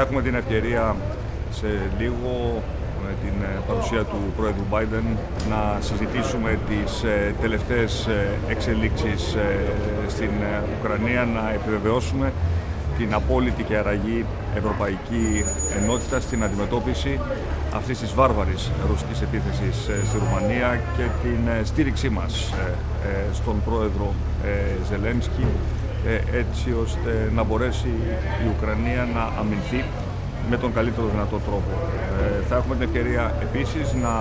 Θα έχουμε την ευκαιρία σε λίγο με την ε, παρουσία του Πρόεδρου Biden να συζητήσουμε τις ε, τελευταίες ε, εξελίξεις στην Ουκρανία, να επιβεβαιώσουμε την απόλυτη και αραγή ευρωπαϊκή ενότητα στην αντιμετώπιση αυτής της βάρβαρης ρωσικής επίθεσης στη Ρουμανία και την στήριξή μας στον πρόεδρο Ζελένσκι έτσι ώστε να μπορέσει η Ουκρανία να αμυνθεί με τον καλύτερο δυνατό τρόπο. Ε, θα έχουμε την ευκαιρία επίσης να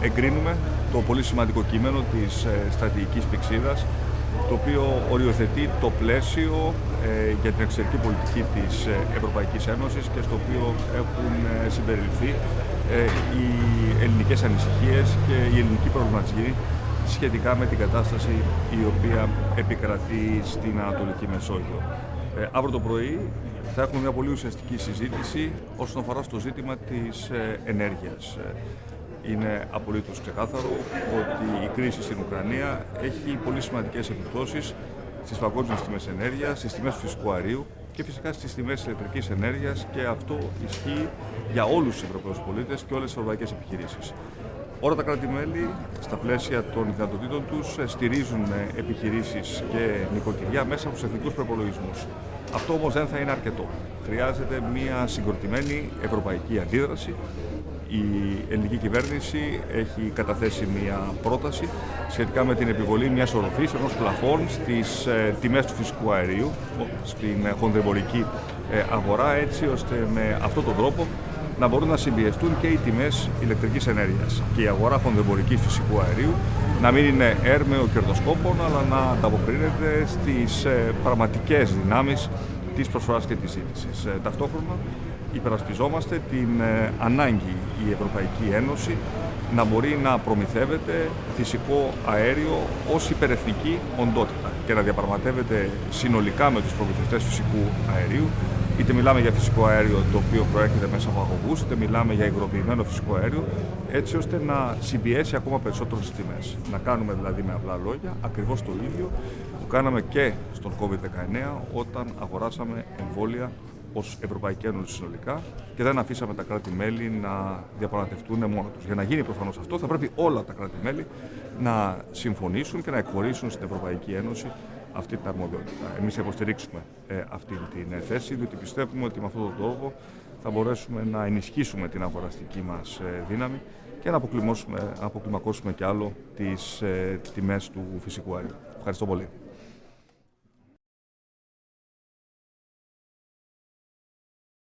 εγκρίνουμε το πολύ σημαντικό κείμενο της ε, στρατηγικής πηξίδας το οποίο οριοθετεί το πλαίσιο ε, για την εξωτερική πολιτική της ε, Ευρωπαϊκής Ένωσης και στο οποίο έχουν ε, συμπεριληφθεί οι ελληνικές ανησυχίες και η ελληνική προβληματική σχετικά με την κατάσταση η οποία επικρατεί στην Ανατολική Μεσόγειο. Ε, αύριο το πρωί θα έχουμε μια πολύ ουσιαστική συζήτηση όσον αφορά στο ζήτημα της ε, ενέργειας. Ε, είναι απολύτως ξεκάθαρο ότι η κρίση στην Ουκρανία έχει πολύ σημαντικές επιπτώσεις στις παγκόσμιες τιμές ενέργειας, στις τιμές φυσικού αερίου και φυσικά στις τιμές ηλεκτρικής ενέργειας και αυτό ισχύει για όλους τους Ευρωπαίους πολίτες και όλες τις ευρωπαϊκές επιχειρήσεις. Όλα τα κράτη-μέλη, στα πλαίσια των δυνατοτήτων τους, στηρίζουν επιχειρήσεις και νοικοκυριά μέσα από τους εθνικούς προπολογισμούς. Αυτό όμως δεν θα είναι αρκετό. Χρειάζεται μια συγκροτημένη ευρωπαϊκή αντίδραση. Η ελληνική κυβέρνηση έχει καταθέσει μια πρόταση σχετικά με την επιβολή μιας οροφής ενός πλαφών στις ε, τιμές του φυσικού αερίου, στην χονδρεμπορική ε, αγορά, έτσι ώστε με αυτόν τον τρόπο να μπορούν να συμπιεστούν και οι τιμές ηλεκτρικής ενέργειας. Και η αγορά χονδεμπορική φυσικού αερίου να μην είναι έρμεο κερδοσκόπων, αλλά να ανταποκρίνεται στις ε, πραγματικές δυνάμεις της προσφοράς και της ζήτησης. Ε, ταυτόχρονα υπερασπιζόμαστε την ε, ανάγκη η Ευρωπαϊκή Ένωση να μπορεί να προμηθεύεται φυσικό αέριο ως υπερεθνική οντότητα και να διαπραγματεύεται συνολικά με τους προμηθευτές φυσικού αερίου είτε μιλάμε για φυσικό αέριο το οποίο προέρχεται μέσα από αγωγούς, είτε μιλάμε για υγροποιημένο φυσικό αέριο, έτσι ώστε να συμπιέσει ακόμα περισσότερο στις τιμές. Να κάνουμε δηλαδή με απλά λόγια ακριβώς το ίδιο που κάναμε και στον COVID-19 όταν αγοράσαμε εμβόλια ως Ευρωπαϊκή Ένωση συνολικά και δεν αφήσαμε τα κράτη-μέλη να διαπραγματευτούν μόνο τους. Για να γίνει προφανώς αυτό, θα πρέπει όλα τα κράτη-μέλη να συμφωνήσουν και να εκχωρήσουν στην Ευρωπαϊκή Ένωση αυτή την αρμοδιότητα. Εμείς θα υποστηρίξουμε ε, αυτή την θέση, διότι πιστεύουμε ότι με αυτόν τον τρόπο θα μπορέσουμε να ενισχύσουμε την αγοραστική μας ε, δύναμη και να αποκλιμακώσουμε, να αποκλιμακώσουμε κι άλλο τις ε, τιμές του φυσικού αερίου. Ευχαριστώ πολύ.